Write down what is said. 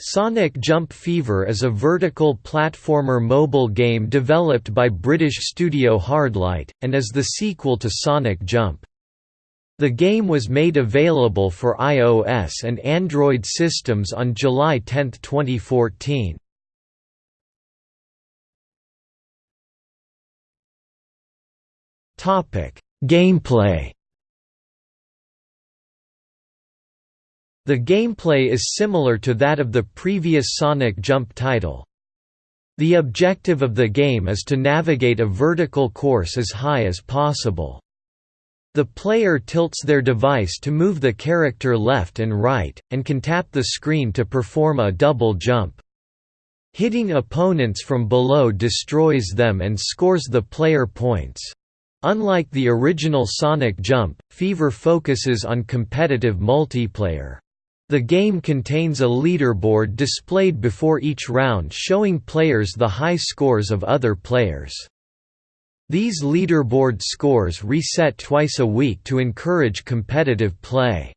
Sonic Jump Fever is a vertical platformer mobile game developed by British studio Hardlight, and is the sequel to Sonic Jump. The game was made available for iOS and Android systems on July 10, 2014. Gameplay The gameplay is similar to that of the previous Sonic Jump title. The objective of the game is to navigate a vertical course as high as possible. The player tilts their device to move the character left and right, and can tap the screen to perform a double jump. Hitting opponents from below destroys them and scores the player points. Unlike the original Sonic Jump, Fever focuses on competitive multiplayer. The game contains a leaderboard displayed before each round showing players the high scores of other players. These leaderboard scores reset twice a week to encourage competitive play.